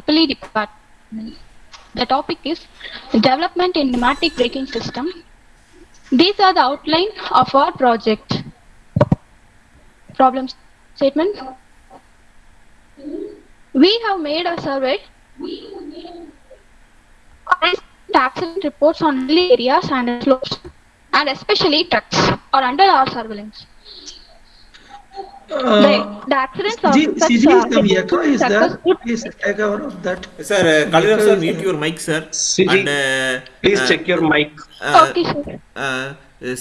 EEE department. The topic is development in pneumatic braking system. These are the outline of our project. Problem statement. We have made a survey accident reports on hilly areas and slopes, and especially trucks are under our surveillance. Uh, the, the accidents of CG, such, CG uh, is the echo is there. success would- Please take over of that. Sir, uh, Kaliram sir, mute your mic, sir. CG, And, uh, Please uh, check your mic. Uh, okay, sir. uh,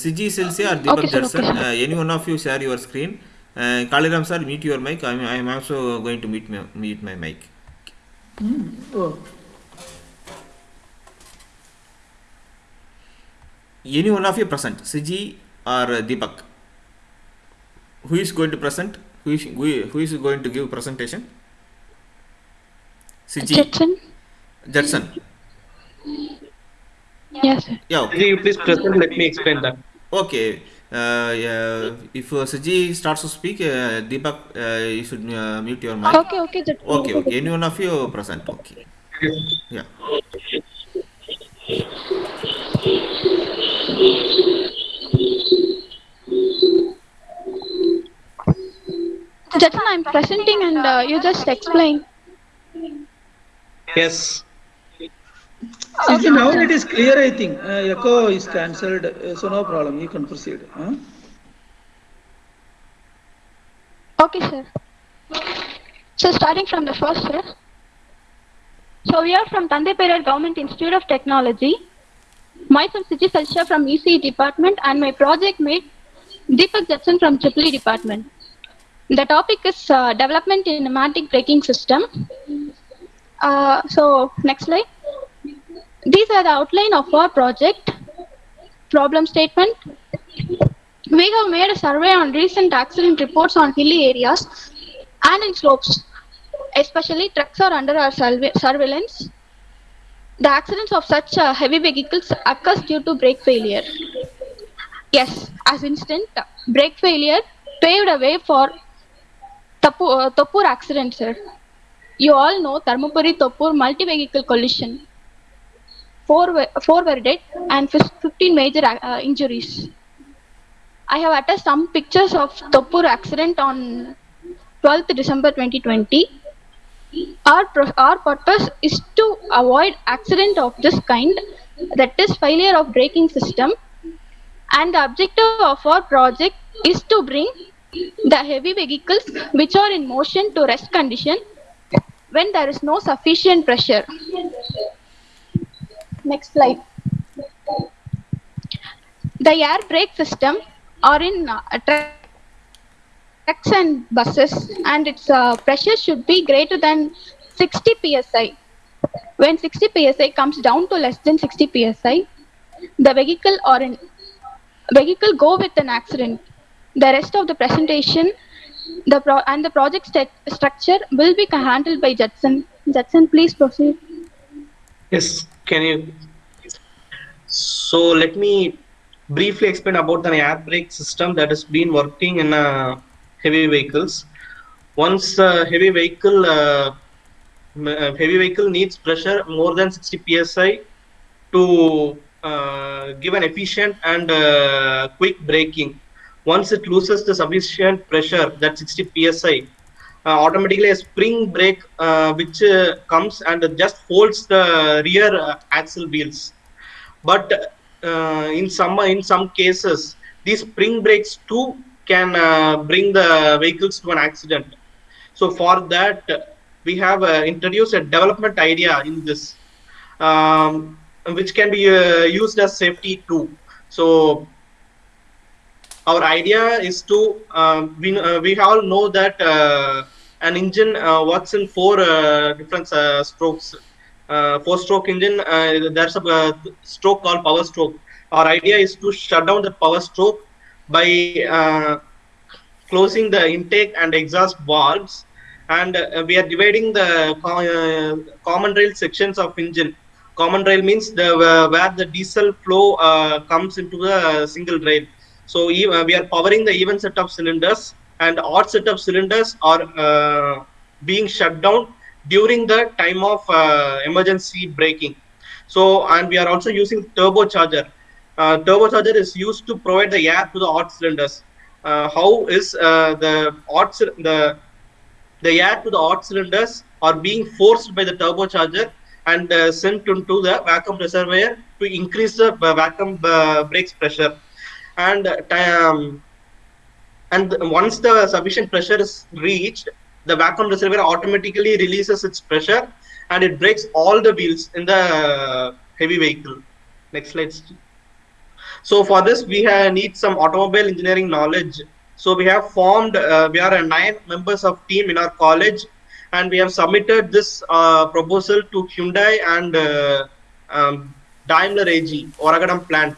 CG Silsia or Deepak Okay, sir, Judson, okay, sir. uh, any one of you share your screen. Uh, Kaliram sir, mute your mic. I am, I am also going to mute my, mute my mic. Oh, Any one of you present, CG or uh, Deepak? Who is going to present? Who is, who who is going to give presentation? CG Jetson? Judson. Yes, sir. Yeah, okay. Can you please present? Let me explain that. Okay. Uh, yeah, if uh, Saji starts to speak, uh, Deepak, uh, you should uh, mute your mic. Okay, okay, Jetson. Okay, okay. Any one of you present? Okay. Yeah. Jetson, I'm presenting and uh, you just explain. Yes. CG, now it is clear, I think. Uh, echo is cancelled, uh, so no problem. You can proceed. Huh? Okay, sir. So starting from the first, sir. So we are from Thanthai Periyar Government Institute of Technology. Myself, Siji Salsha from ECE department and my project mate Deepak Jetson from EEE department. The topic is uh, development in pneumatic braking system. Uh, so next slide. These are the outline of our project. Problem statement. We have made a survey on recent accident reports on hilly areas and in slopes. Especially trucks are under our surve- surveillance. The accidents of such uh, heavy vehicles occurs due to brake failure. Yes, as instant brake failure paved a way for Tapu, uh, Thoppur accident, sir. You all know Dharmapuri Thoppur multi-vehicle collision. Four, were- four were dead and 15 major uh, injuries. I have attached some pictures of Thoppur accident on 12th December 2020. Our, our purpose is to avoid accident of this kind, that is failure of braking system. And the objective of our project is to bring the heavy vehicles which are in motion to rest condition when there is no sufficient pressure. Next slide. The air brake system are in uh, trucks and buses and its uh, pressure should be greater than 60 psi. When 60 psi comes down to less than 60 psi, the vehicle or in vehicle go with an accident. The rest of the presentation the pro- and the project st- structure will be handled by Judson. Judson, please proceed. Yes. Can you? So let me briefly explain about the air brake system that has been working in uh, heavy vehicles. Once a heavy vehicle uh, uh, heavy vehicle needs pressure more than 60 psi to uh, give an efficient and uh, quick braking. Once it loses the sufficient pressure, that 60 psi, uh, automatically a spring brake uh, which uh, comes and just holds the rear uh, axle wheels. But uh, in some in some cases, these spring brakes too can uh, bring the vehicles to an accident. So for that, we have introduced a development idea in this, um, which can be used as safety too. So our idea is to uh, we uh, we all know that uh, an engine works in four different strokes. Four stroke engine, there's a stroke called power stroke. Our idea is to shut down the power stroke by closing the intake and exhaust valves and uh, we are dividing the uh, common rail sections of engine common rail means the uh, where the diesel flow comes into the single rail so uh, we are powering the even set of cylinders and odd set of cylinders are uh, being shut down during the time of uh, emergency braking. So, and we are also using turbocharger. Uh, turbocharger is used to provide the air to the odd cylinders. Uh, how is uh, the cyl- the the air to the odd cylinders are being forced by the turbocharger and uh, sent into the vacuum reservoir to increase the vacuum brakes pressure and uh, ti- um, and once the sufficient pressure is reached the vacuum reservoir automatically releases its pressure and it breaks all the wheels in the heavy vehicle. Next slide so for this we need some automobile engineering knowledge. So we have formed uh, we are a nine members of team in our college and we have submitted this uh, proposal to hyundai and uh, um, daimler ag oragadam plant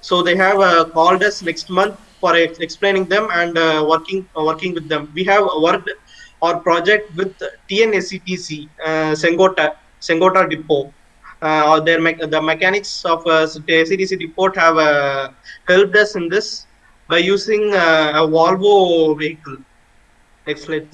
so they have uh, called us next month for ex- explaining them and uh, working uh, working with them we have worked our project with tnsctc uh, sengota sengota depot or their me- the mechanics of uh, CTC depot have helped us in this by using a Volvo vehicle. Next slide.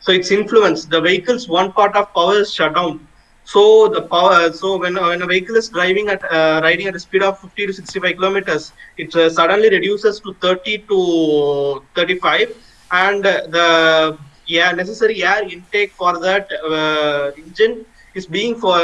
So its influence, the vehicle's one part of power is shut down. So the power, so when, when a vehicle is driving at uh, riding at a speed of 50 to 65 kilometers, it uh, suddenly reduces to 30 to 35, and uh, the yeah necessary air intake for that uh, engine is being for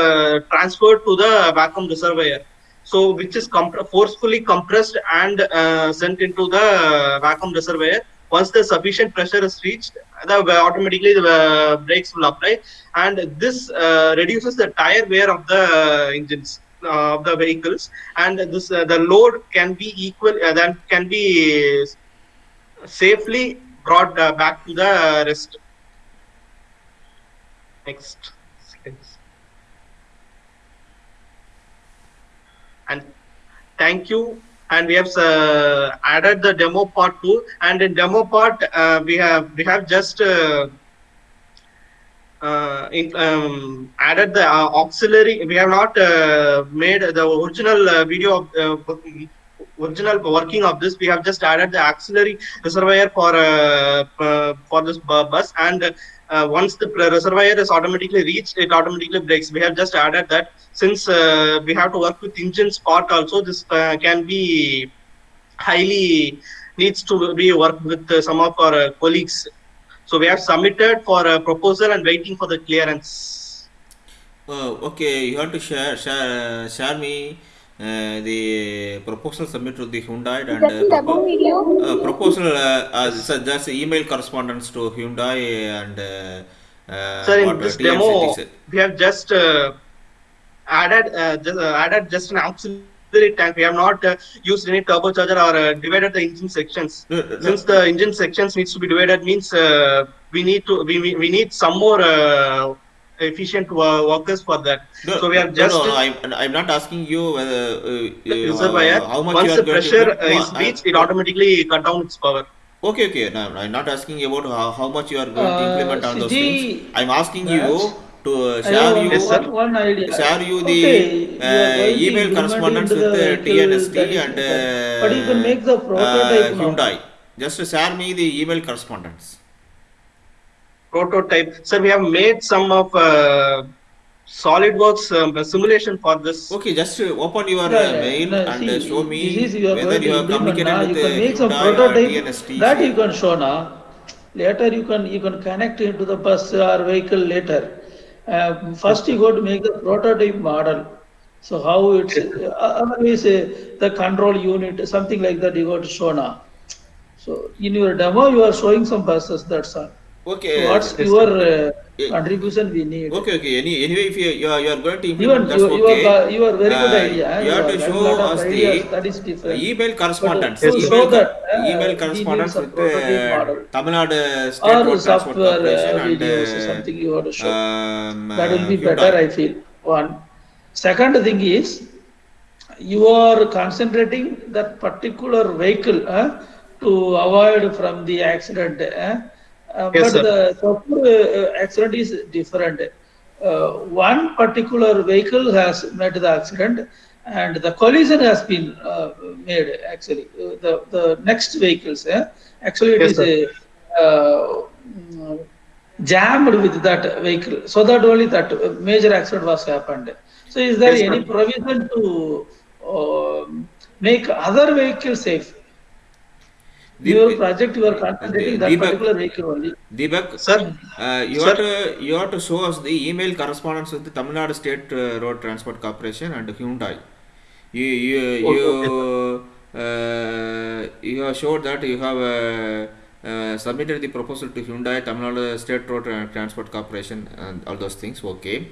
transferred to the vacuum reservoir. So which is comp- forcefully compressed and uh, sent into the vacuum reservoir once the sufficient pressure is reached the automatically the uh, brakes will apply. And this uh, reduces the tire wear of the engines uh, of the vehicles. And this uh, the load can be equal uh, then can be safely brought uh, back to the rest. Next and thank you and we have uh, added the demo part too and in demo part uh, we have we have just uh, uh, in, um, added the uh, auxiliary. We have not uh, made the original video of original working of this we have just added the auxiliary reservoir for uh, for this bus. And uh, once the reservoir is automatically reached it automatically breaks. We have just added that. Since uh, we have to work with engines part also this uh, can be highly needs to be worked with some of our colleagues. So we have submitted for a proposal and waiting for the clearance. Uh, okay, you have to share share share me the proposal submitted to the Hyundai and uh, in the above propo- video? uh, proposal uh, as uh, just email correspondence to Hyundai and uh, uh, Sir, in uh, this TNCT demo, said. we have just uh, added uh, just, uh, added just an auxiliary tank. We have not uh, used any turbocharger or uh, divided the engine sections. No, no, Since the engine sections needs to be divided, means uh, we need to we, we we need some more uh, efficient workers for that. No, so we are just no, no, I'm, I'm not asking you whether uh, uh, reservoir. how much Once you are the pressure to uh, no, is I- reached, it automatically cut down its power. Okay, okay. No, I'm not asking about how, how much you are going to Uh, implement on those things. I'm asking you to uh, share you Yes, sir. one, one idea. share you the Okay, you uh, email implement correspondence into with the the vehicle, TNST that is and different. uh, But you can make the prototype uh. Hyundai. Just share me the email correspondence. Prototype. Sir, we have made some of uh, SolidWorks um, simulation for this. Okay, just uh, open your Yeah, uh, mail No, and see, uh, show me this you whether you have communicated now. with You uh, can make some prototype that you can show now. Later you can you can connect into the bus or vehicle later. Uh, first you got to make the prototype model. So how it's uh, otherwise uh, the control unit something like that you got to show now. So in your demo you are showing some buses. That's all. Okay. So what's your uh, Eh, contribution we need? Okay, okay. Any, anyway, if you, you, are, you are going to implement, that's you, you okay. are you are very good Uh, idea. You have to show us ideas, the email correspondence. Yes, show email, that, uh, email correspondence with uh, model. Tamil Nadu State or Road Transport software Corporation uh, and uh, something you want to show. um, that will be uh, better, Hyundai. I feel. One. Second thing is, you are concentrating that particular vehicle uh, to avoid from the accident. Uh, uh, Yes, but sir. the software uh, accident is different. Uh, one particular vehicle has met the accident and the collision has been uh, made actually. Uh, the, the next vehicles, uh, actually it Yes, is a uh, mm, jammed with that vehicle. So that only that major accident was happened. So is there Yes, any provision to uh, make other vehicles safe? Deep- Your project, you are concentrating that Deepak- particular vehicle only. Deepak, Sir, uh, you Sir? have to you have to show us the email correspondence with the Tamil Nadu State uh, Road Transport Corporation and Hyundai. You you you uh, you have showed that you have uh, uh, submitted the proposal to Hyundai, Tamil Nadu State Road Transport Corporation, and all those things. Okay.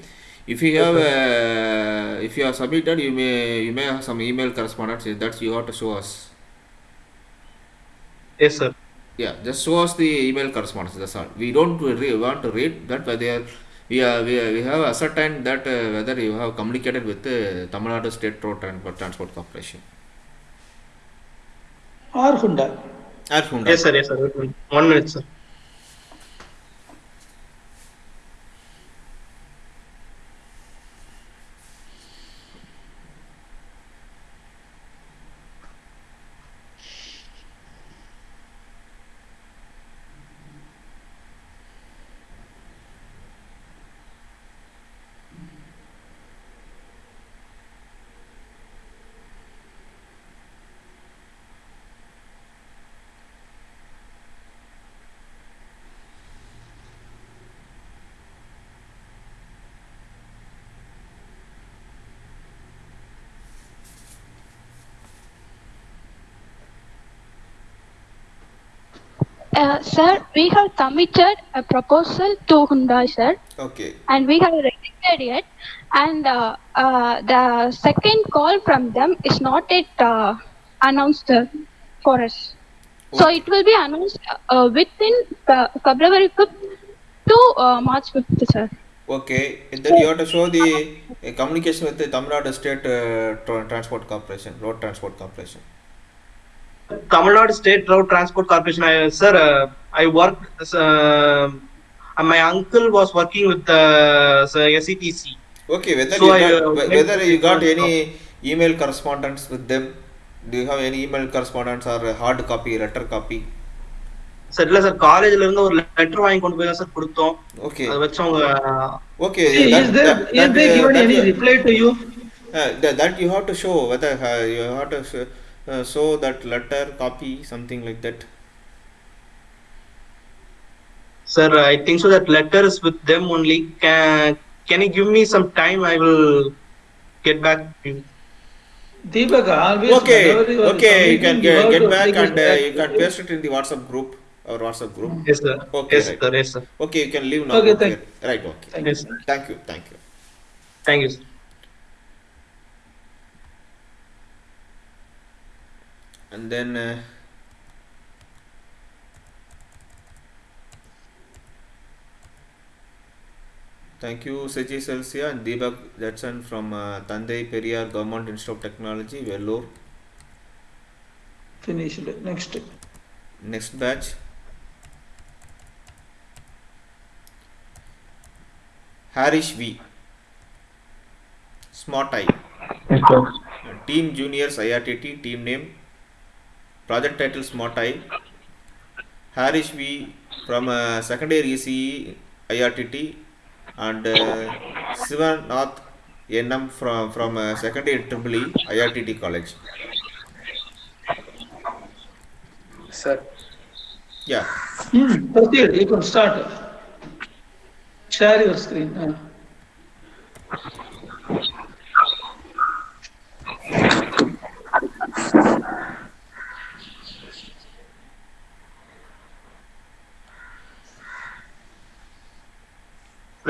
If you have uh, if you have submitted, you may you may have some email correspondence. That's you have to show us. Yes, sir. Yeah, just show us the email correspondence. That's all. We don't re- want to read that whether we are, we, are, we have ascertained that uh, whether you have communicated with the Tamil Nadu State Road Transport, Transport Corporation Or Honda. or Honda. Yes, sir. Yes, sir. One minute, sir. Sir, we have submitted a proposal to Hyundai, sir, Okay. and we have rejected it. And uh, uh, the second call from them is not yet uh, announced uh, for us. So it will be announced uh, within uh, February 5th to March 5th, sir. Okay. And then you have to show the communication with the Tamil Nadu State Transport Corporation, Road Transport Corporation. Tamil Nadu State Road Transport Corporation. I, sir, uh, I work. As, uh, my uncle was working with the uh, SETC. Okay. Whether So you I, got, uh, whe- went whether to you the got first any email correspondence with them? Do you have any email correspondence or a hard copy, letter copy? Sir இல்ல sir காலேஜ்ல இருந்து ஒரு letter வாங்கி கொண்டு போய் sir கொடுத்தோம் Okay. அதை வச்சு அவங்க uh, given that, any uh, reply to you? Uh, that, that you have to show whether uh, you have to sh- uh, so that letter copy something like that. Sir i think so that letter is with them only. Can can you give me some time? I will get back to you. Deepak, always okay okay you can get, get back and uh, you can paste it in the whatsapp group our whatsapp group. Yes sir. Okay yes, right. sir, yes, sir. okay you can leave now. Okay, thank right okay. Thank you, sir. thank you thank you. Thank you sir. And then uh, thank you Seji Celsia and Deepak Jetson from uh, Thanthai Periyar Government Institute of Technology Vellore. Finished. Next. next batch. Harish V. Smart Eye Team Juniors IRTT team name project title Smart Eye Harish V from uh, secondary ECE IRTT and uh, Sivanath NM from from uh, secondary Triple E IRTT college Sir, yeah Hmm, proceed, you can start. Share your screen. uh.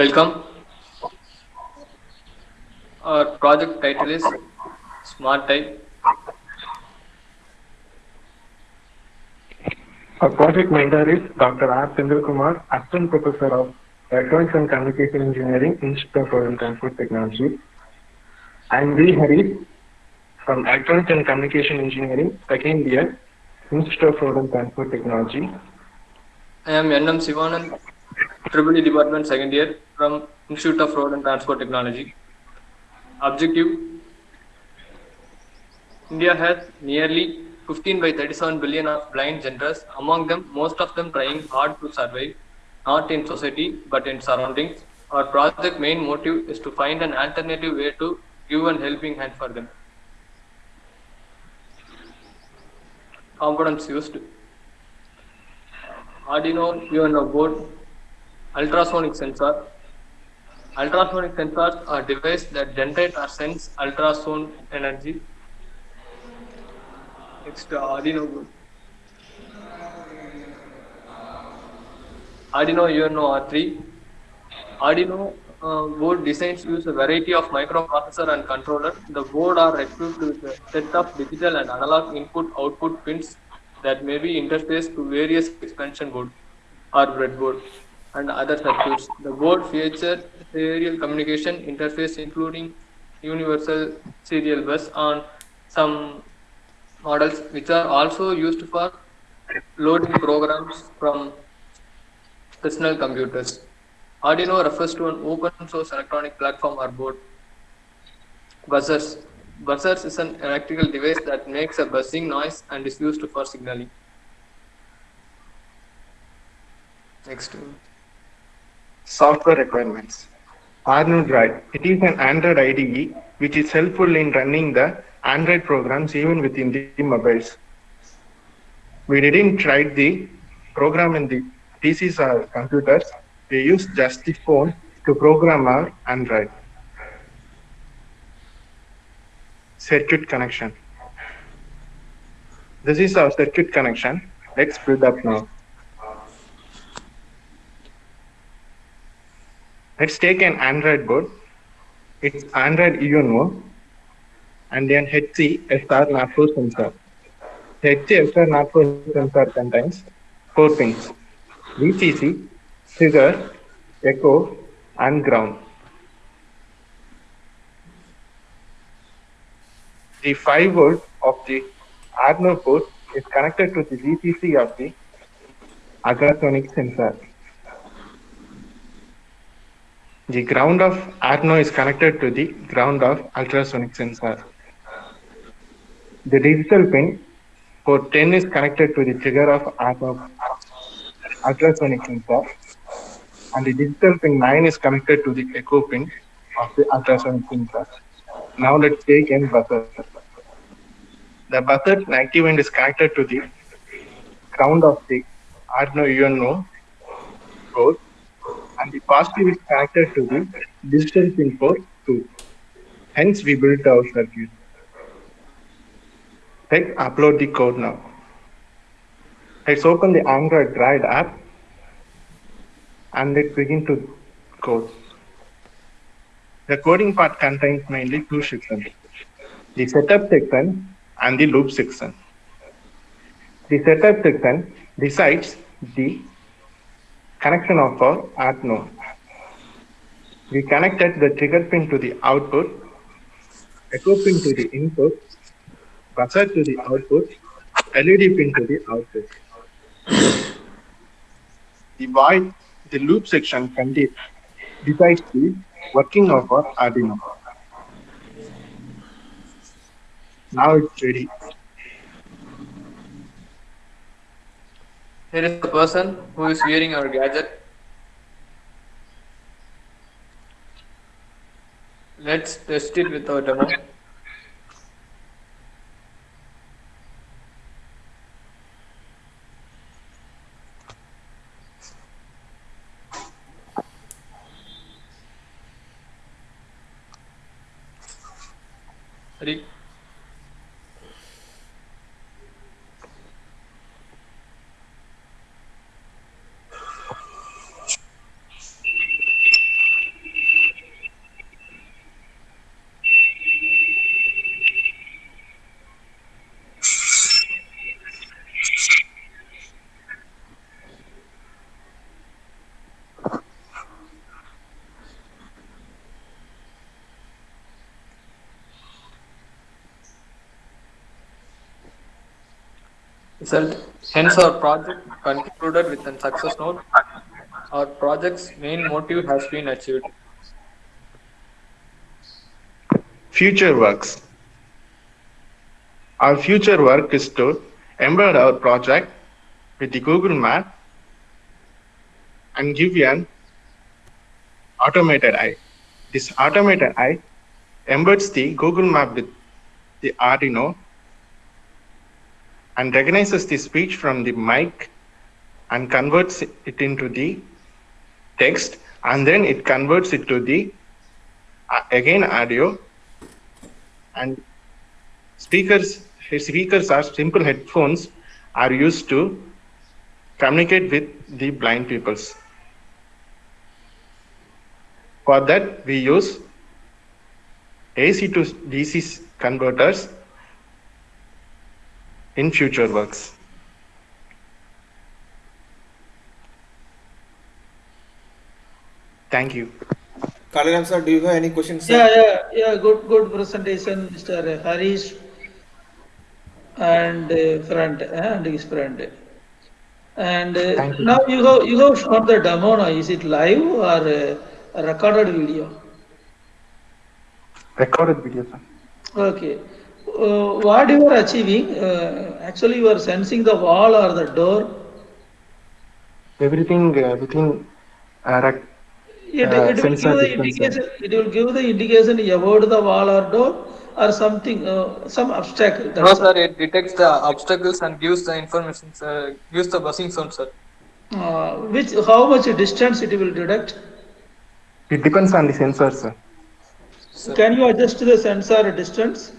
Welcome. Our project title is Smart Eye. Our project mentor is Dr. R. Chandra Kumar, Assistant Professor of Electronics and Communication Engineering, Institute of and Transport Technology. I'm V. Hari from Electronics and Communication Engineering, second year, Institute of Road and Transport Technology. I am NM Sivanand, E Department second year from Institute of Road and Transport Technology. Objective India has nearly 15 by 37 billion of blind genders, among them, most of them trying hard to survive. not in society but in surroundings. Our project main motive is to find an alternative way to give an helping hand for them. Components used Arduino UNO board, ultrasonic sensor. Ultrasonic sensors are devices that generate or sense ultrasound energy. Next, Arduino board. Arduino UNO R3. Arduino uh, board designs use a variety of microprocessor and controller. The board are equipped with a set of digital and analog input-output pins that may be interfaced to various expansion board or breadboard and other circuits. The board features serial communication interface including universal serial bus on some models which are also used for loading programs from personal computers. Arduino refers to an open source electronic platform or board. Buzzers. Buzzers is an electrical device that makes a buzzing noise and is used for signaling. Next. Software requirements. ArduinoDroid. It is an Android IDE which is helpful in running the Android programs even within the mobiles. We didn't write the program in the PCs or computers. We used just the phone to program our Arduino. Circuit connection. This is our circuit connection. Let's build up now. Let's take an Arduino board. It's Arduino UNO and then HC SR NAPO sensor. The HC SR NAPO sensor contains four pins. VCC, trigger, echo, and ground. The 5 volt of the Arduino port is connected to the VCC of the ultrasonic sensor. The ground of Arduino is connected to the ground of ultrasonic sensor. The digital pin port 10 is connected to the trigger of Arduino ultrasonic sensor and the digital pin 9 is connected to the echo pin of the ultrasonic sensor. Now let's take in buzzer. The buzzer active end is connected to the ground of the Arduino UNO board and the positive is connected to the digital pin port 2. Hence we built our circuit. Let's upload the code now. Let's open the ArduinoDroid app and let's begin to code. The coding part contains mainly two sections, the setup section and the loop section. The setup section decides the connection of our Arduino. We connected the trigger pin to the output, echo pin to the input, buzzer to the output, LED pin to the output. The void, the loop section contains decides the working of our Arduino. Now it's ready. Here is the person who is wearing our gadget. Let's test it with our demo. Ready? Result. Hence, our project concluded with a success note. Our project's main motive has been achieved. Future works. Our future work is to embed our project with the Google Map and give an automated eye. This automated eye embeds the Google Map with the Arduino and recognizes the speech from the mic and converts it into the text and then it converts it to the uh, again audio. And speakers speakers are simple headphones are used to communicate with the blind peoples. For that we use ac to dc converters in future works thank you Kaliram sir, do you have any questions? Sir? Yeah, yeah, yeah. Good, good presentation, Mr. Harish and uh, friend uh, and his friend. And uh, you. now you have you have shown the demo. Now, is it live or uh, a recorded video? recorded video sir Okay. Uh, what you are achieving? Uh, actually, you are sensing the wall or the door. everything uh, within uh, rec- It, Uh, it will give the indication. It will give the indication about the wall or door or something, uh, some obstacle. No, That's sir, it detects the obstacles and gives the information, uh, gives the buzzing sound, sir. Uh, which, how much distance it will detect? it depends on the sensor sir Sir. Can you adjust the sensor distance?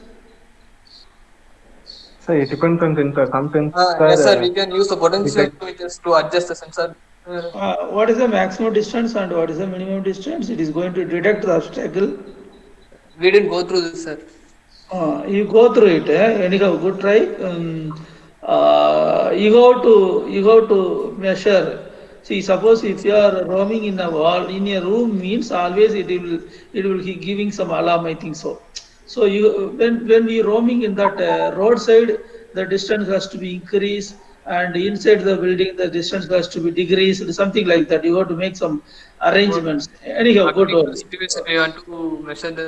So it depends on sensor some sensor Uh, yes, sir, uh, we can use the detect- potentiometers to adjust the sensor. Uh, Uh, what is the maximum distance and what is the minimum distance? It is going to detect the obstacle. we didn't go through this, sir. Uh, you go through it, eh? anyhow, good try. Um, uh, you go to, you go to measure. See, suppose if you are roaming in a wall, in a room means always it will, it will be giving some alarm, I think so. So you, when, when we roaming in that uh, roadside, the distance has to be increased and inside the building, the distance has to be decreased, something like that. You have to make some arrangements. Anyhow, good According to one. the situation, we want to measure the.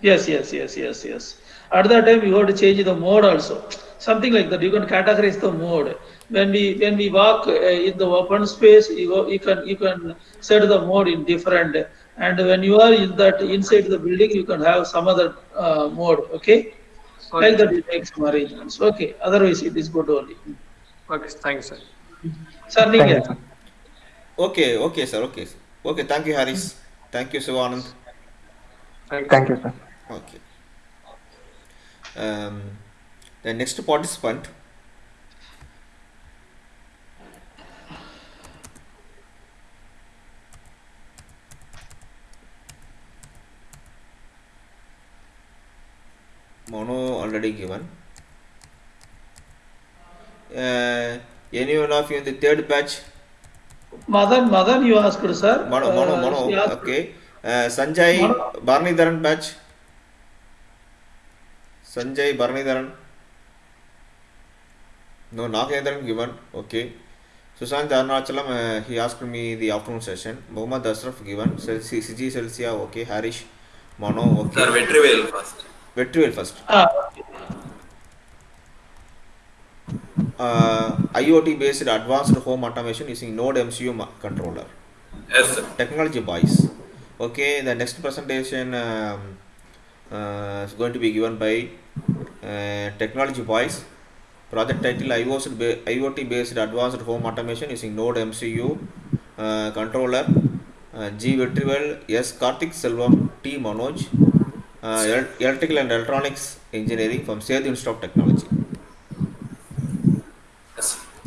Yes, yes, yes, yes, yes. At that time, you have to change the mode also. Something like that. You can categorize the mode. When we when we walk uh, in the open space, you you can you can set the mode in different and when you are in that inside the building you can have some other uh, mode okay Sorry. like that you make some arrangements okay otherwise it is good only okay thank you sir sir you, sir. okay okay sir okay sir. okay thank you Harris. thank you sivanand thank you, thank you sir okay um, the next participant Mono already given. Uh, anyone of you in the third batch? Madan, Madan, you asked, sir. Mono, mono, Uh, mono. Okay. Uh, Sanjay Mono. Barnidharan batch. Sanjay Barnidharan. No, Nagendran given. Okay. Sushant Arnachalam, uh, he asked me the afternoon session. Mohammad Ashraf given. Sel- C- CG Celsia, okay. Harish, Mono, okay. Sir, Vetrivel first. First. Ah, Uh, IoT based advanced home automation using Node MCU controller. Yes, sir. technology boys okay the next presentation um, uh, is going to be given by uh, technology boys project title IoT based advanced home automation using node mcu uh, controller uh, g Vetrivel, s karthik selvam t manoj uh, el- electrical and electronics engineering from Sethu institute of technology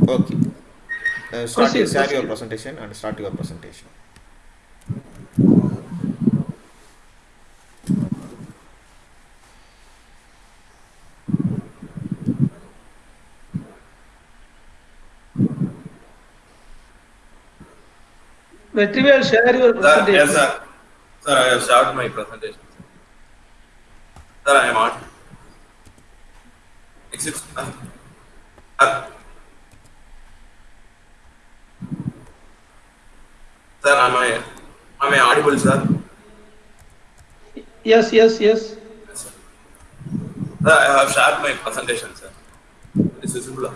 okay uh, start Proceed, share your presentation and start your presentation Vetrivel, share your Sir, presentation. yes, sir. Sir, I have started my presentation. Sir, I am on. Excuse uh, uh, Sir, am I, am I audible, sir? Yes, yes, yes. Yes, sir. Sir, I have shared my presentation, sir. This is visible.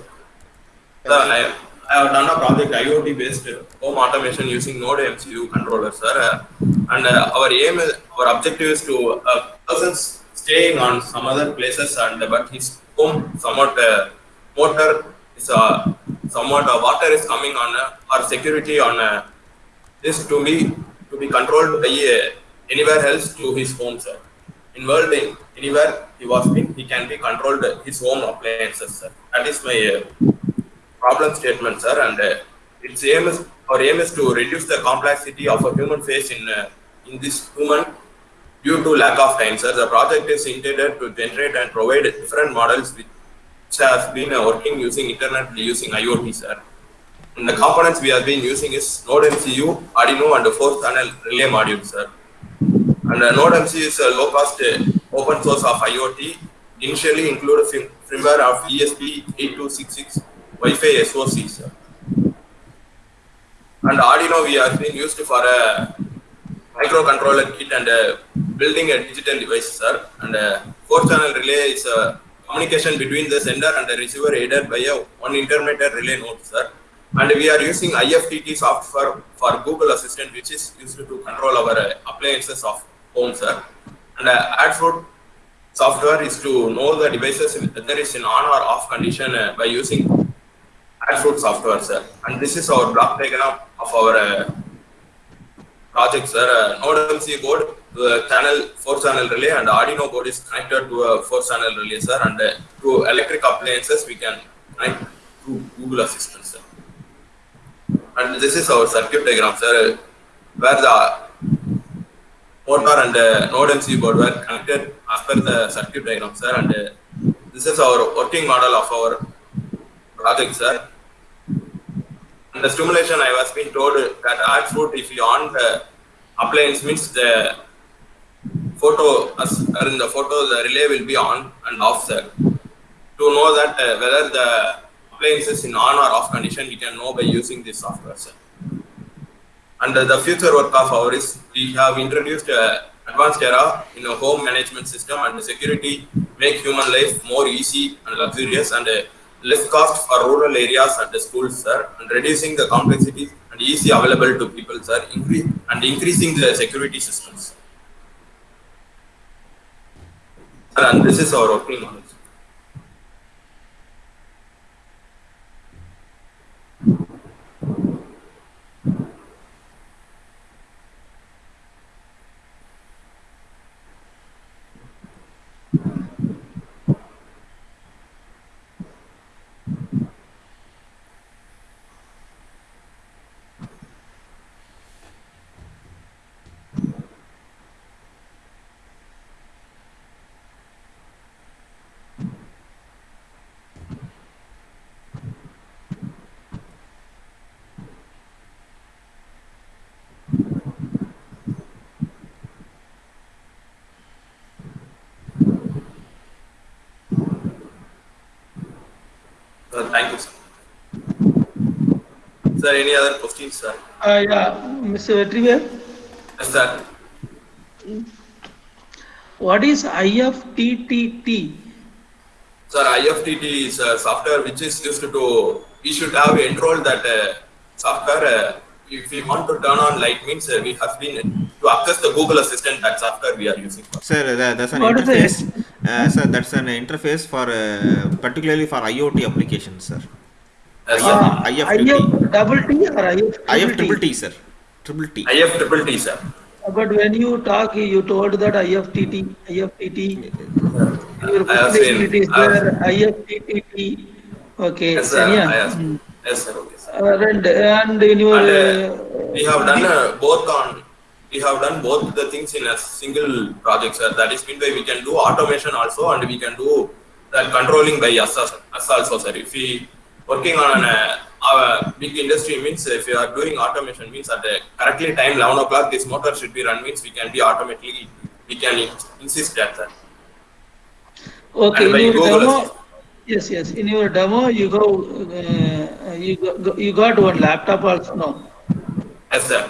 Sir, I, I have done a project IoT based home automation using Node MCU controller, sir. Uh, and uh, our aim is, our objective is to uh, persons staying on some other places and but his home somewhat uh, motor is uh, somewhat uh, water is coming on uh, security on uh, this to be to be controlled by uh, anywhere else to his home, sir. In world, anywhere he was in, he can be controlled his home appliances, sir. That is my uh, problem statement, sir. And uh, its aim is our aim is to reduce the complexity of a human face in in this human due to lack of time, sir. The project is intended to generate and provide different models which have been uh, working using internet using IoT, sir. And the components we have been using is Node MCU, Arduino, and the four channel relay module, sir. And uh, Node MCU is a low cost uh, open source of IoT. Initially include a firmware of ESP8266 Wi-Fi SoC, sir. And Arduino we have been used for a microcontroller kit and uh, building a digital device, sir. And uh, four channel relay is a communication between the sender and the receiver aided by a one intermediate relay node, sir. And we are using IFTT software for Google Assistant, which is used to control our uh, appliances of home, sir. And uh, AdFruit software is to know the devices whether it's in on or off condition uh, by using AdFruit software, sir. And this is our block diagram of our uh, project, sir. Uh, Node MC board, the channel four channel relay, and Arduino board is connected to a four channel relay, sir. And uh, to electric appliances, we can connect to Google Assistant, sir. And this is our circuit diagram, sir, where the motor and uh, node MC board were connected as per the circuit diagram, sir. And uh, this is our working model of our project, sir. The stimulation, I was being told that Adfruit, if you on the appliance, means the photo, as or in the photo, the relay will be on and off, sir. To know that uh, whether the appliance is in on or off condition, we can know by using this software, sir. And uh, the future work of ours we have introduced uh, advanced era in a home management system and security make human life more easy and luxurious and uh, less cost for rural areas and the schools, sir, and reducing the complexity and easy available to people, sir, increase and increasing the security systems. And this is our working thank you, sir. Sir, any other questions, sir? Uh, yeah, Mr. Vetrivel, Yes, sir. what is IFTTT? Sir, IFTTT is a software which is used to, we should have enrolled that uh, software. Uh, if we want to turn on light means uh, we have been to access the Google Assistant, that software we are using. For. Sir, tha- that's an What is interface. Uh, sir, that's an interface for uh, particularly for IoT applications, sir. Yes, sir. Uh, IFTT. IF double T or IF IF triple T, sir. Triple T. IF triple T, sir. But when you talk, you told that IFTT, IFTT. Your I have presentation seen- it is I have- there, IFTTT. Okay, Yes, sir. yeah. I have-. Yes, sir. Okay, sir. Uh, And, and in your. And, uh, uh, we have done uh, both on, we have done both the things in a single project, sir. That is mean by we can do automation also and we can do that controlling by us, also, sir. If we working on an, uh, our big industry means if you are doing automation means at the correctly time 11 o'clock this motor should be run means we can be automatically, we can insist that, sir. Okay, in your demo, yes, yes, in your demo, you go, uh, you go, you got one laptop also, no? Yes, sir.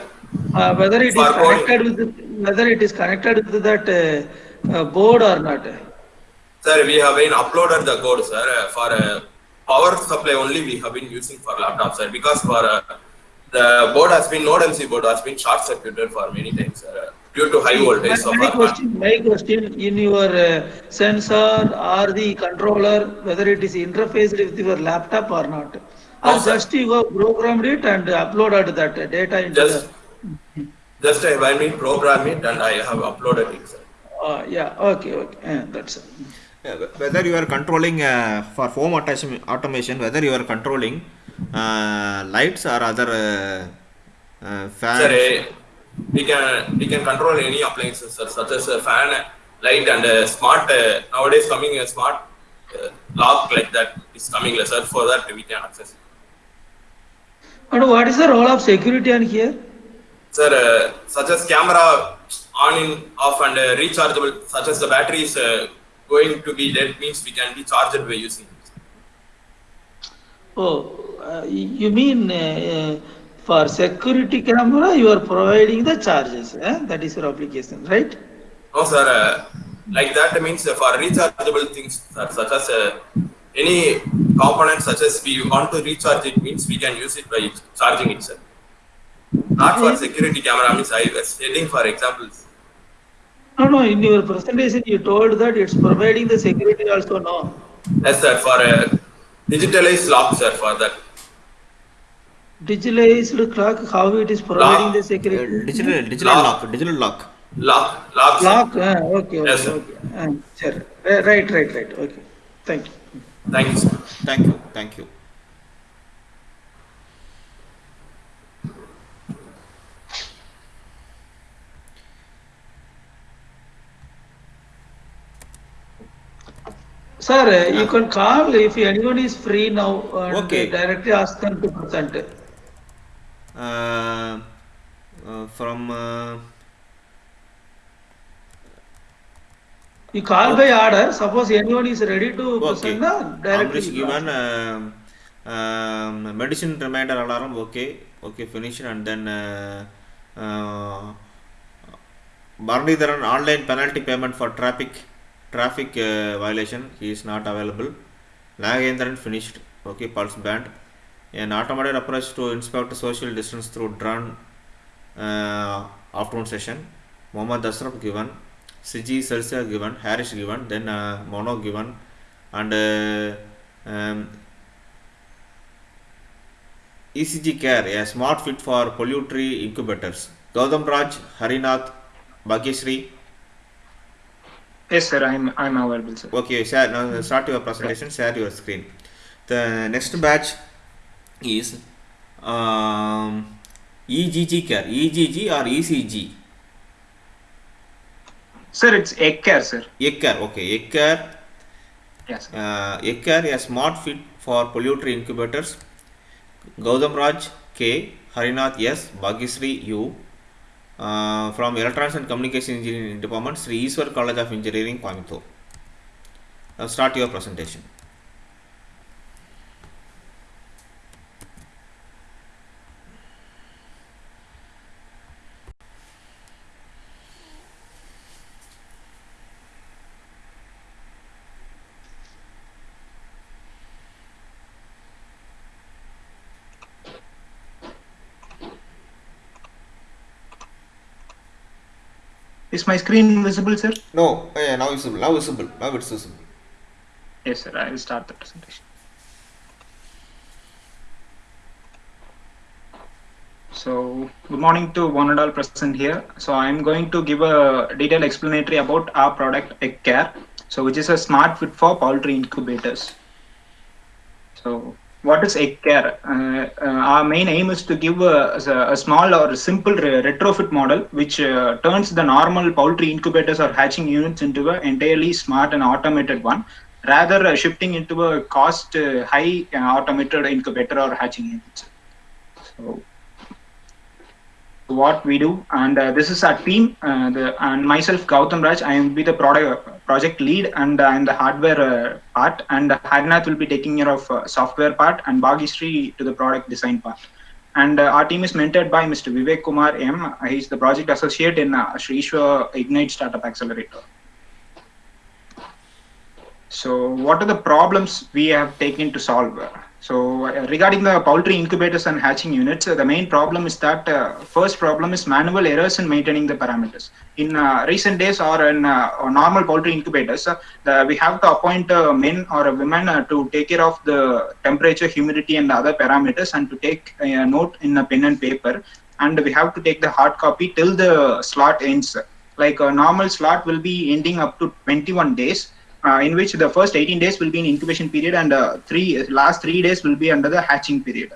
Uh, whether it is connected with, whether it is connected with that uh, uh, board or not? Sir, we have been uploaded the code, sir, uh, for uh, power supply only we have been using for laptops, sir, because for uh, the board has been node MC board has been short circuited for many times, sir, due to high voltage. My, my question, my question, in your uh, sensor or the controller, whether it is interfaced with your laptop or not? Or No, sir. just you have programmed it and uploaded that data into Just, the? Just I when we program it and I have uploaded it, sir. Uh, yeah, okay, okay, yeah, that's it. Uh, whether you are controlling uh, for home automation, automation whether you are controlling uh, lights or other uh, uh, fans Sir, eh, we can we can control any appliances, sir, such as a fan, light, and a smart. Uh, nowadays, coming a smart uh, lock like that is coming, sir. For that, we can access. it. And what is the role of security on here? Sir, uh, such as camera on in off and uh, rechargeable, such as the battery is uh, going to be dead, means we can be charged by using. it. Oh, uh, you mean uh, uh, for security camera, you are providing the charges, eh? that is your application, right? No, sir. Uh, like that means uh, for rechargeable things, sir, such as uh, any component, such as we want to recharge it, means we can use it by charging it, sir. Not for security camera, means I was stating for examples. No, no, in your presentation, you told that it's providing the security also, no? Yes, sir. For uh, digitalized lock, sir. For that. Digitalized clock, how it is providing Lock. the uh, security? digital digital Lock. lock digital lock Lock, lock, sir. Lock, ah, okay, okay, Yes, sir. okay. Ah, sure. Right, right, right, okay. Thank you. Thank you, sir. thank you thank you Sir, eh, you can call if anyone is free now and Okay. directly ask them to present. uh, uh, from uh, You call by order, suppose anyone is ready to okay present, na, directly. Amrish given ask. um, medicine reminder alarm okay okay finish and then uh, uh, Bharanidharan online penalty payment for traffic traffic uh, violation he is not available. Nagendran finished. Okay pulse band an automated approach to inspect social distance through drone uh, afternoon session. Mohammad Asraf given. Siji Selsa given. Harish given. Then uh, Mono given. And uh, um, ECG care, a smart fit for poultry incubators. Gautam Raj, Harinath, Bhagyashree. Yes, sir. I'm I'm available, sir. Okay, share, now start your presentation, share your screen. The next batch is um, EGG care, EGG or ECG? Sir, it's egg care, sir. Egg care, okay, egg care, Yes. Sir. uh, egg care, a smart fit for poultry incubators. Gautam Raj K, Harinath S, Bhagyashree U. Uh, from Electronics and Communication Engineering Department, Sri Eshwar College of Engineering, Coimbatore. Now start your presentation. Is my screen visible, sir? No, oh yeah, now visible, now visible, now it's visible. Yes, sir. I will start the presentation. So, good morning to one and all present here. So, I'm going to give a detailed explanatory about our product Egg Care. So, which is a smart fit for poultry incubators. So, what is Egg Care? Uh, uh, our main aim is to give a, a small or simple re- retrofit model which uh, turns the normal poultry incubators or hatching units into an entirely smart and automated one rather uh, shifting into a cost uh, high uh, automated incubator or hatching units. So what we do and uh, this is our team uh, the, and myself Gautam Raj I will be the product project lead and I am the hardware uh, part and Harnath will be taking care of uh, software part and Bhagyashree to the product design part and uh, our team is mentored by Mr. Vivek Kumar M. He's the project associate in uh, Sri Ishwa Ignite Startup Accelerator. So what are the problems we have taken to solve? So uh, regarding the poultry incubators and hatching units, uh, the main problem is that uh, first problem is manual errors in maintaining the parameters. In recent days or in or normal poultry incubators, the, we have to appoint men or a women to take care of the temperature, humidity and other parameters and to take a note in a pen and paper. And we have to take the hard copy till the slot ends. Like a normal slot will be ending up to 21 days uh, in which the first 18 days will be in incubation period and uh, three last three days will be under the hatching period.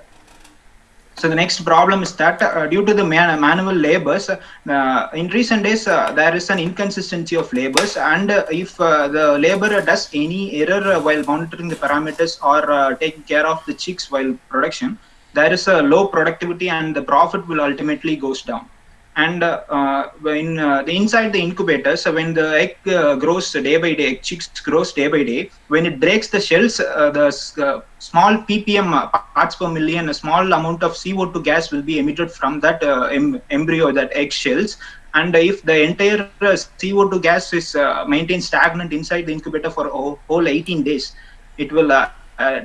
So the next problem is that uh, due to the man manual labors, uh, in recent days uh, there is an inconsistency of labors, and uh, if the laborer does any error while monitoring the parameters or taking care of the chicks while production, there is a low productivity and the profit will ultimately goes down and uh, when uh, the inside the incubator so when the egg uh, grows day by day chicks grows day by day when it breaks the shells uh, the uh, small ppm uh, parts per million a small amount of co2 gas will be emitted from that em embryo that egg shells. And if the entire co2 gas is maintained stagnant inside the incubator for a whole 18 days it will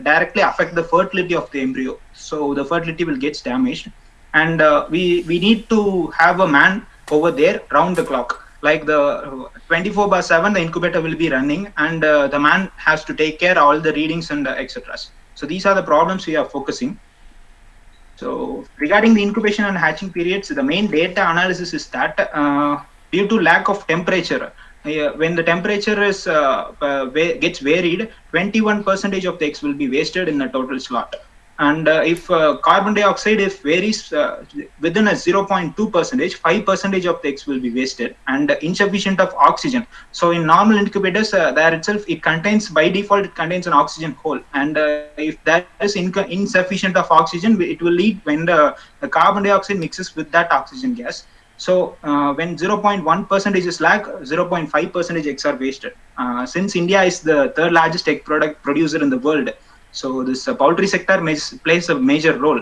directly affect the fertility of the embryo. So the fertility will get damaged and uh, we we need to have a man over there round the clock. Like the 24 by 7 the incubator will be running and uh, the man has to take care all the readings and uh, etc so these are the problems we are focusing. So regarding the incubation and hatching periods the main data analysis is that uh, due to lack of temperature uh, when the temperature is uh, gets varied 21 percentage of the eggs will be wasted in the total slot and uh, if uh, carbon dioxide if varies uh, within a 0.2 percentage 5 percentage of the eggs will be wasted and insufficient of oxygen. So in normal incubators uh, there itself it contains by default it contains an oxygen hole. And uh, if that is insufficient of oxygen it will lead when the, the, carbon dioxide mixes with that oxygen gas. So uh, when 0.1 percentage is lack 0.5 percentage eggs are wasted. Since india is the third largest egg product producer in the world so this uh, poultry sector plays a major role.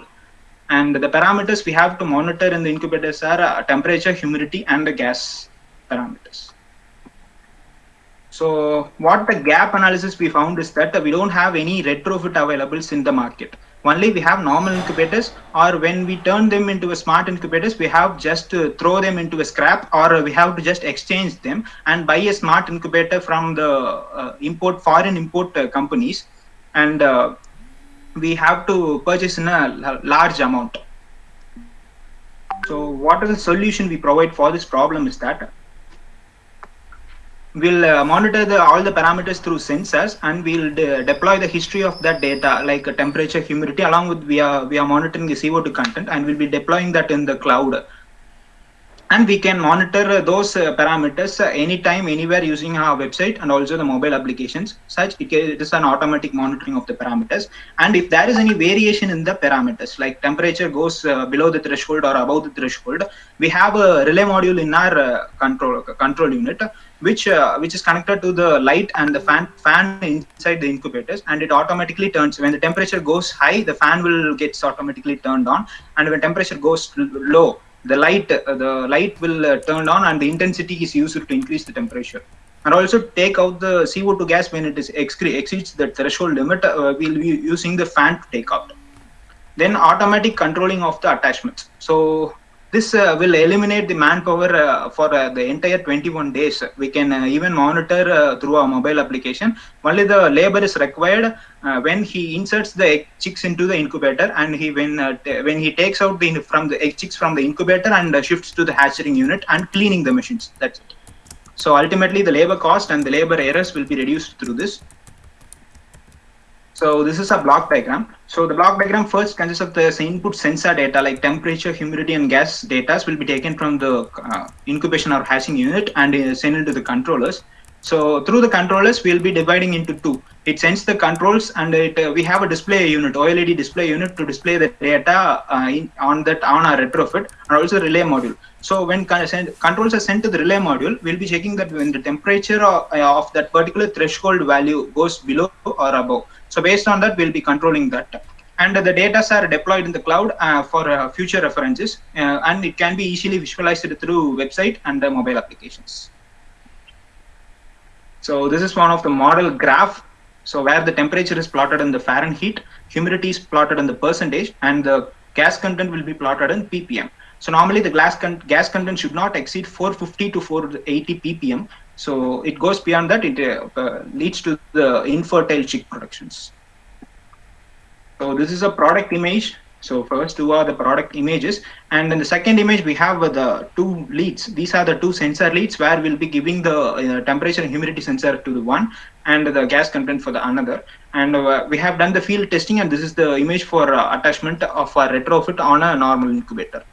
And the parameters we have to monitor in the incubators are uh, temperature, humidity, and the gas parameters. So what the gap analysis we found is that we don't have any retrofit availables in the market. Only we have normal incubators or when we turn them into a smart incubators, we have just to throw them into a scrap or we have to just exchange them and buy a smart incubator from the uh, import foreign import uh, companies and uh, we have to purchase in a large amount. So what is the solution we provide for this problem is that we'll uh, monitor the, all the parameters through sensors and we'll de deploy the history of that data like temperature, humidity along with we are, we are monitoring the CO2 content and we'll be deploying that in the cloud and we can monitor those uh, parameters uh, anytime anywhere using our website and also the mobile applications. Such it is an automatic monitoring of the parameters. And if there is any variation in the parameters like temperature goes uh, below the threshold or above the threshold we have a relay module in our control control unit which uh, which is connected to the light and the fan fan inside the incubators. And it automatically turns when the temperature goes high the fan will gets automatically turned on. And when temperature goes low the light uh, the light will uh, turn on and the intensity is used to increase the temperature. And also take out the CO2 gas when it is exceeds the threshold limit uh, we'll be using the fan to take out. Then automatic controlling of the attachments. So this uh, will eliminate the manpower uh, for uh, the entire 21 days. We can even monitor through our mobile application. Only the labor is required when he inserts the chicks into the incubator and he when when he takes out the from the egg chicks from the incubator and shifts to the hatching unit and cleaning the machines. That's it. So ultimately the labor cost and the labor errors will be reduced through this. So this is a block diagram. So the block diagram first consists of the input sensor data like temperature, humidity, and gas data will be taken from the uh, incubation or hatching unit and uh, sent into the controllers. So through the controllers, we'll be dividing into two. It sends the controls and it, uh, we have a display unit, OLED display unit to display the data uh, in, on that on our retrofit and also relay module. So when controls are sent to the relay module, we'll be checking that when the temperature of, uh, of that particular threshold value goes below or above. So based on that, we'll be controlling that. And the data are deployed in the cloud uh, for uh, future references, uh, and it can be easily visualized through website and the mobile applications. So this is one of the model graph. So where the temperature is plotted in the Fahrenheit, humidity is plotted in the percentage, and the gas content will be plotted in ppm. So normally the gas, con gas content should not exceed 450 to 480 ppm. So it goes beyond that, it uh, uh, leads to the infertile chick productions. So this is a product image. So first two are the product images. And in the second image, we have the two leads. These are the two sensor leads where we'll be giving the uh, temperature and humidity sensor to the one and the gas content for the another. And uh, we have done the field testing and this is the image for uh, attachment of a retrofit on a normal incubator.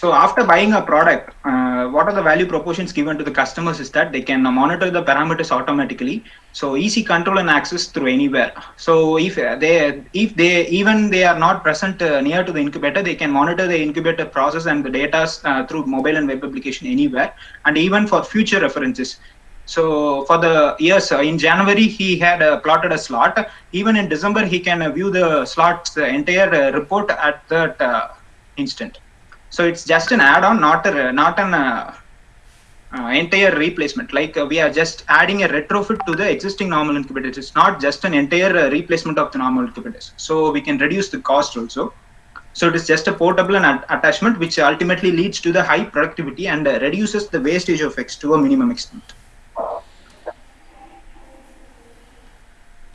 So after buying a product, uh, what are the value propositions given to the customers is that they can monitor the parameters automatically. So easy control and access through anywhere. So if they, if they, even they are not present uh, near to the incubator, they can monitor the incubator process and the data uh, through mobile and web application anywhere. And even for future references. So for the years uh, in January, he had uh, plotted a slot. Even in December, he can uh, view the slot's the entire report at that instant. So it's just an add-on, not a not an uh, uh, entire replacement. Like uh, we are just adding a retrofit to the existing normal incubators. It's not just an entire replacement of the normal incubators. So we can reduce the cost also. So it is just a portable and attachment, which ultimately leads to the high productivity and reduces the wastage of X to a minimum extent.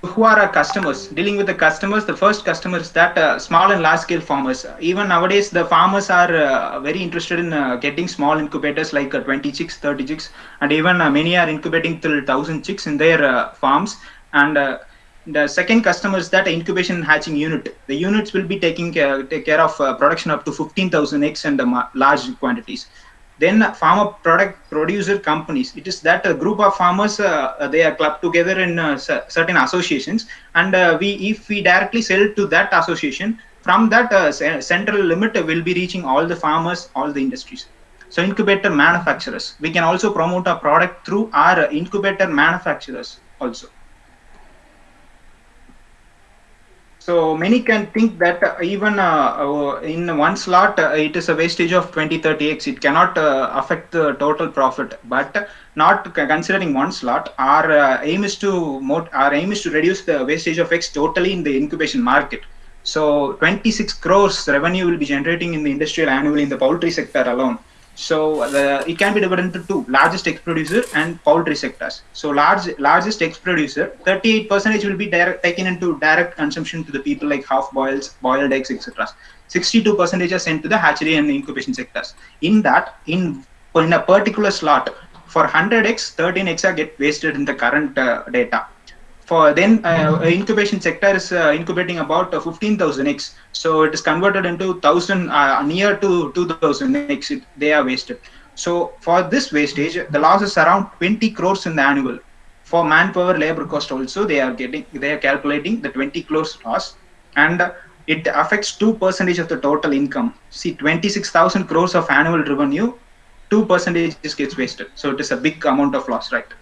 Who are our customers? Dealing with the customers the first customers that uh, small and large scale farmers. Even nowadays the farmers are uh, very interested in uh, getting small incubators like uh, 20 chicks 30 chicks and even uh, many are incubating till 1000 chicks in their uh, farms. And the second customer is that incubation hatching unit. The units will be taking care, take care of production up to 15000 eggs and large quantities then farmer product producer companies it is that a group of farmers uh, they are clubbed together in uh, certain associations. And uh, we if we directly sell to that association from that uh, central limit will be reaching all the farmers all the industries. So incubator manufacturers. We can also promote our product through our incubator manufacturers also So many can think that uh, even uh, uh, in one slot, it is a wastage of 20, 30x. It cannot affect the total profit. But not considering one slot, our aim is to our aim is to reduce the wastage of x totally in the incubation market. So 26 crores revenue will be generating in the industrial annually in the poultry sector alone. So the, it can be divided into two, largest egg producer and poultry sectors. So large largest egg producer, 38 percentage will be direct, taken into direct consumption to the people like half boils, boiled eggs, etc. 62 percentage are sent to the hatchery and incubation sectors. In that, in in a particular slot, for 100 eggs, 13 eggs are get wasted in the current uh, data for then uh, incubation sector is uh, incubating about uh, 15000 eggs. So it is converted into 1000 uh, near to 2000 eggs. They are wasted. So for this wastage the loss is around 20 crores in the annual. For manpower labor cost also they are getting they are calculating the 20 crores loss. And it affects 2 percentage of the total income. See 26000 crores of annual revenue 2 percentage gets wasted. So it is a big amount of loss right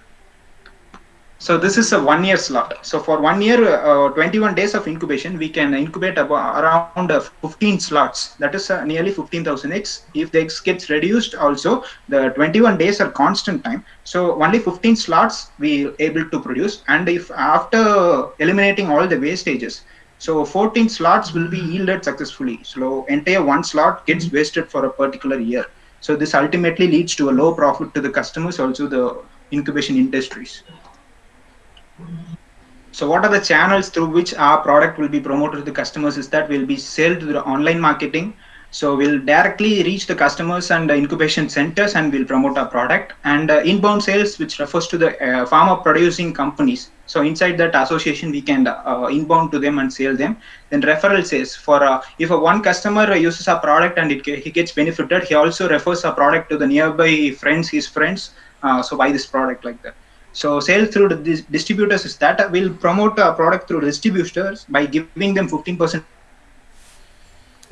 so this is a one year slot. So for one year, uh, 21 days of incubation, we can incubate about around uh, 15 slots. That is uh, nearly 15,000 eggs. If the eggs gets reduced also, the 21 days are constant time. So only 15 slots we able to produce. And if after eliminating all the wastages, so 14 slots will be yielded successfully. So entire one slot gets wasted for a particular year. So this ultimately leads to a low profit to the customers, also the incubation industries. So what are the channels through which our product will be promoted to the customers is that we'll be sold through the online marketing. So we'll directly reach the customers and the incubation centers and we'll promote our product and uh, inbound sales, which refers to the uh, farmer producing companies. So inside that association, we can uh, inbound to them and sell them. Then referral sales for uh, if a one customer uses our product and it, he gets benefited, he also refers our product to the nearby friends, his friends. Uh, so buy this product like that. So sales through the distributors is that will promote a product through distributors by giving them 15%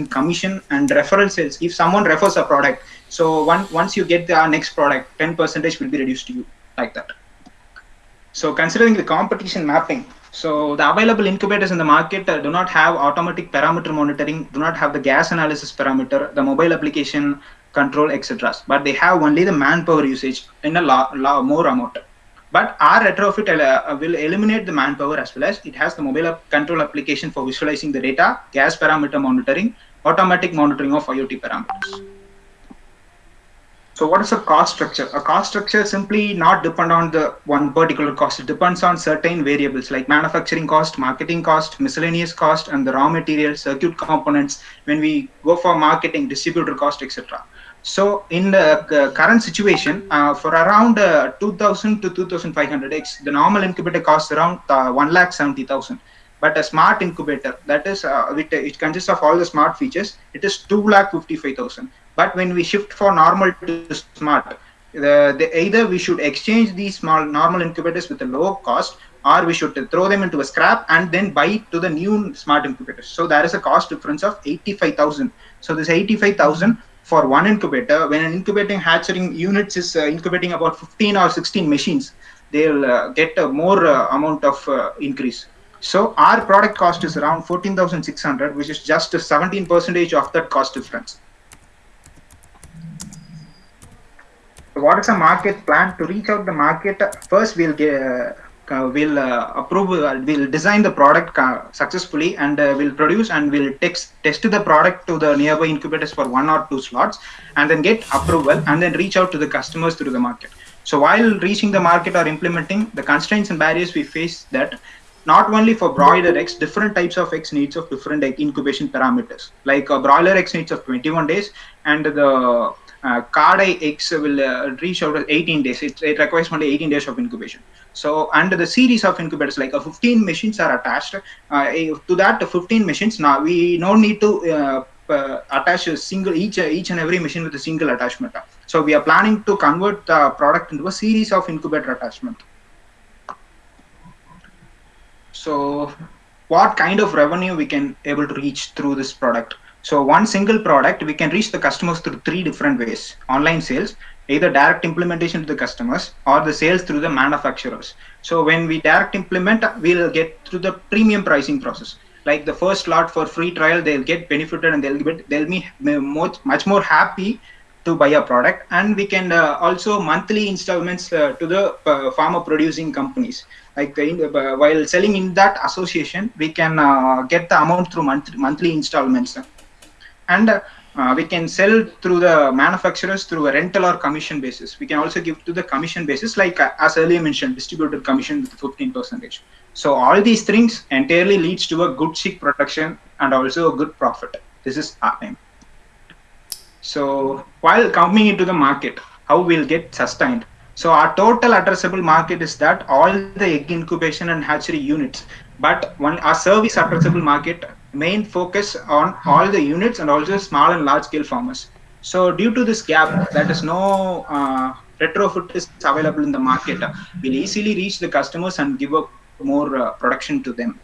commission and referral sales. If someone refers a product, so one, once you get the next product, 10 percentage will be reduced to you like that. So considering the competition mapping, so the available incubators in the market uh, do not have automatic parameter monitoring, do not have the gas analysis parameter, the mobile application, control, etc. But they have only the manpower usage in a lot more amount. But our retrofit uh, will eliminate the manpower as well as it has the mobile control application for visualizing the data, gas parameter monitoring, automatic monitoring of IoT parameters. So what is a cost structure? A cost structure simply not depend on the one particular cost. It depends on certain variables like manufacturing cost, marketing cost, miscellaneous cost, and the raw material, circuit components. When we go for marketing, distributor cost, etc. So in the uh, current situation, uh, for around uh, 2,000 to 2,500x, the normal incubator costs around uh, 1 lakh 70,000. But a smart incubator, that is, uh, it, it consists of all the smart features, it is 2 lakh 55,000. But when we shift for normal to smart, the, the, either we should exchange these small normal incubators with a low cost or we should throw them into a scrap and then buy to the new smart incubators. So there is a cost difference of 85,000. So this 85,000 for one incubator, when an incubating hatchery units is uh, incubating about 15 or 16 machines, they'll uh, get a more uh, amount of increase. So our product cost is around 14,600, which is just a 17 percentage of that cost difference. What is the market plan to reach out the market? First, we'll get will uh, approve uh, will design the product successfully and will produce and will text, test the product to the nearby incubators for one or two slots and then get approval and then reach out to the customers through the market. So while reaching the market or implementing the constraints and barriers we face that not only for broiler eggs different types of eggs needs of different incubation parameters. Like a broiler eggs needs of 21 days and the uh, card eggs will uh, reach out at 18 days. It, it, requires only 18 days of incubation. So, and the series of incubators, like uh, 15 machines are attached uh, to that 15 machines. Now we no need to attach a single each each and every machine with a single attachment. So we are planning to convert the product into a series of incubator attachment. So, what kind of revenue we can able to reach through this product? So one single product, we can reach the customers through three different ways. Online sales, either direct implementation to the customers or the sales through the manufacturers. So when we direct implement, we'll get through the premium pricing process. Like the first lot for free trial, they'll get benefited and they'll be, they'll be much, more happy to buy a product. And we can uh, also monthly installments uh, to the uh, farmer producing companies. Like in, uh, while selling in that association, we can uh, get the amount through month, monthly installments and uh, we can sell through the manufacturers through a rental or commission basis. We can also give to the commission basis, like uh, as earlier mentioned, distributed commission with 15 percentage. So all these things entirely leads to a good chick production and also a good profit. This is our aim. So while coming into the market, how we'll get sustained. So our total addressable market is that all the egg incubation and hatchery units, but one our service addressable market main focus on all the units and also small and large scale farmers. So due to this gap, that is no uh, retrofit is available in the market. We'll easily reach the customers and give up more uh, production to them.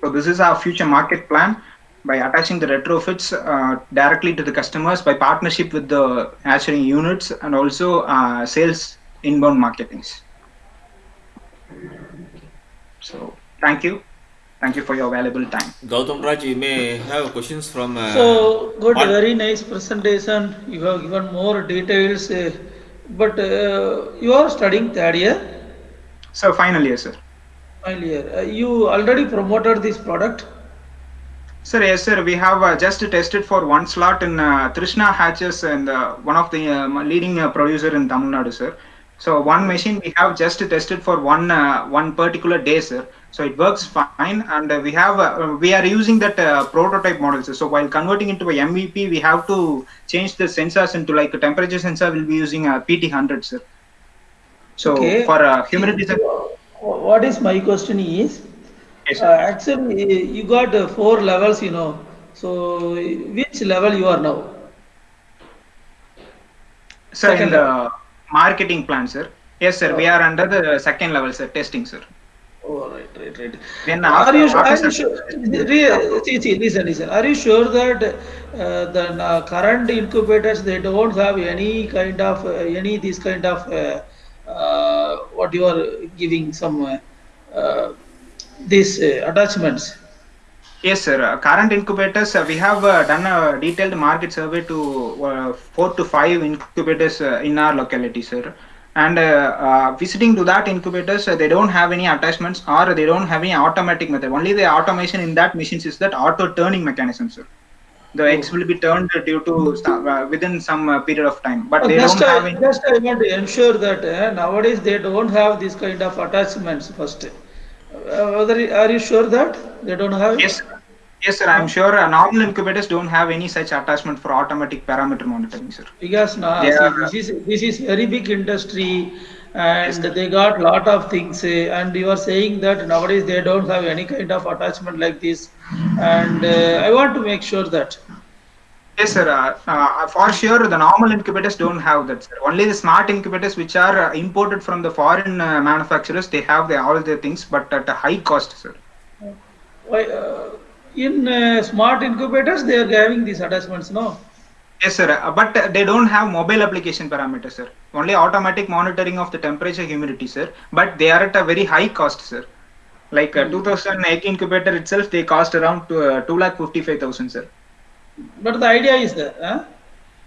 So this is our future market plan by attaching the retrofits uh, directly to the customers by partnership with the hatchery units and also uh, sales inbound marketings. So thank you. Thank you for your valuable time. Gautam Raj, you may have questions from. Uh, so, good, what- very nice presentation. You have given more details, uh, but uh, you are studying third year, So final year, sir. final year. Uh, you already promoted this product. Sir, yes, sir. We have uh, just tested for one slot in uh, Trishna Hatches and uh, one of the uh, leading uh, producer in Tamil Nadu, sir. So one machine we have just tested for one uh, one particular day, sir. So it works fine, and uh, we have uh, we are using that uh, prototype model, sir. So while converting into a MVP, we have to change the sensors into like a temperature sensor. We'll be using a PT100, sir. So Okay. for uh, humidity, sir. What is my question is, Yes, uh, actually, you got uh, four levels, you know. So, which level you are now? Sir, in second the marketing plan, sir. Yes, sir. We are under the second level, sir. Testing, sir. Oh, right, right, right. Then Are you, are you sure, see, see, listen, listen. Are you sure that uh, the uh, current incubators they don't have any kind of uh, any this kind of uh, uh, what you are giving some uh, uh, these uh, attachments? Yes, sir. Uh, current incubators, uh, we have uh, done a detailed market survey to uh, four to five incubators uh, in our locality, sir. And uh, uh, visiting to that incubators, they don't have any attachments or they don't have any automatic method. Only the automation in that machines is that auto turning mechanism, sir. The eggs will be turned due to uh, within some uh, period of time, but they just, don't I, have any. just I want to ensure that uh, nowadays they don't have this kind of attachments first. Uh, whether are you sure that they don't have? Yes, sir. yes, sir. I'm sure uh, normal incubators don't have any such attachment for automatic parameter monitoring, sir. Because now see, are- this is this is very big industry, and they got a lot of things. eh, And you are saying that nowadays they don't have any kind of attachment like this, and uh, I want to make sure that. Yes, sir. Uh, uh, for sure, the normal incubators don't have that, sir. Only the smart incubators, which are uh, imported from the foreign uh, manufacturers, they have the, all the things, but at a high cost, sir. Why, uh, in uh, smart incubators they are having these attachments, no? Yes, sir. Uh, but uh, they don't have mobile application parameters, sir. Only automatic monitoring of the temperature, humidity, sir. But they are at a very high cost, sir. Like uh, 2008 incubator itself, they cost around to, uh, two lakh fifty five thousand, sir. But the idea is that, huh?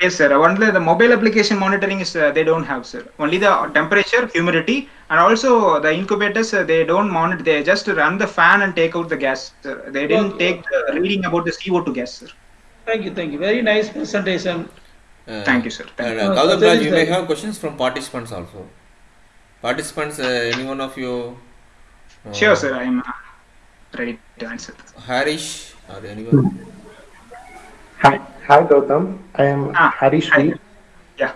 Yes, sir. Only the mobile application monitoring is uh, they don't have, sir. Only the temperature, humidity, and also the incubators uh, they don't monitor. They just run the fan and take out the gas. Sir. They didn't Okay. take the reading about the CO2 gas, sir. Thank you, thank you. Very nice presentation. Uh, Thank you, sir. Thank uh, you. Gautam Uh, Raj, you may have questions from participants also. Participants, uh, any one of you? uh, Sure, sir. I am uh, ready to answer. Harish are or anyone? Hi, hi Gautam. I am Ah, Harish. V. Yeah.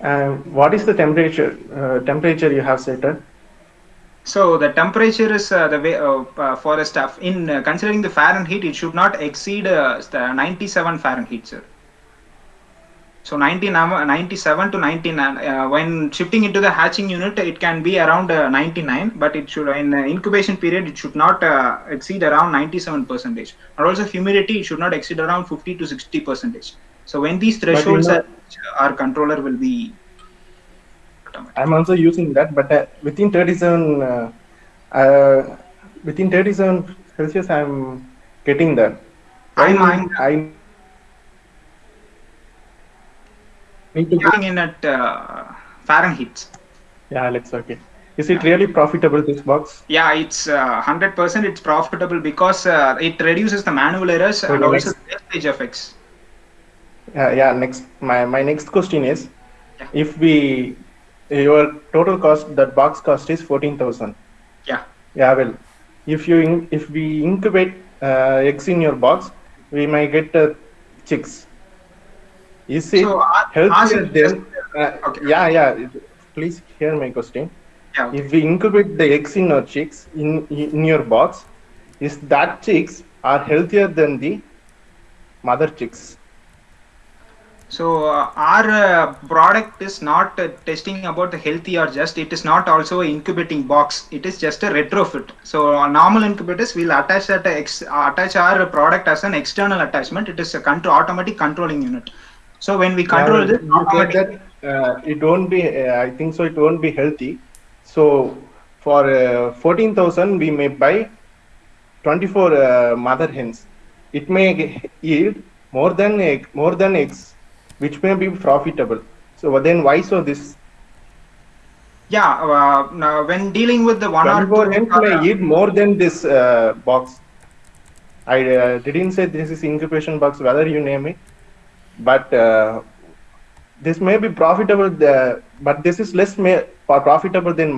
Uh, what is the temperature uh, temperature you have set at? So the temperature is uh, the way uh, uh, for the stuff in uh, considering the Fahrenheit, heat it should not exceed uh, the 97 Fahrenheit, sir. So 90, 97 to 99. Uh, when shifting into the hatching unit, it can be around uh, 99, but it should in uh, incubation period it should not uh, exceed around 97 percentage. And also humidity it should not exceed around 50 to 60 percentage. So when these thresholds are, our controller will be. I'm also using that, but uh, within 37 uh, uh, within 37 Celsius, I'm getting that. I'm, Why I'm I need to. looking in at uh, Fahrenheit. Yeah, let's okay. Is it really profitable this box? Yeah, it's uh, 100% it's profitable because uh, it reduces the manual errors and also wastage effects. Uh, yeah. Next, my my next question is, Yeah. if we your total cost that box cost is fourteen thousand. Yeah. Yeah, well, if you in, if we incubate uh, eggs in your box, we might get uh, chicks. Is it So, our- healthier than? Uh, Okay. Yeah, yeah. Please hear my question. Yeah, okay. If we incubate the eggs in our chicks in in your box, is that chicks are healthier than the mother chicks? So uh, our uh, product is not uh, testing about the healthy or just. It is not also incubating box. It is just a retrofit. So uh, normal incubators will attach that ex- attach our product as an external attachment. It is a control automatic controlling unit. So when we control Yeah, this, automatic- that uh, it won't be. Uh, I think so. It won't be healthy. So for uh, fourteen thousand, we may buy twenty-four uh, mother hens. It may yield more than egg, more than eggs, which may be profitable. So then why so this yeah, uh, now when dealing with the one or twenty-four two, hens uh, may yield more than this uh, box? I uh, didn't say this is incubation box, whether you name it, but uh, this may be profitable. The, but this is less may, profitable than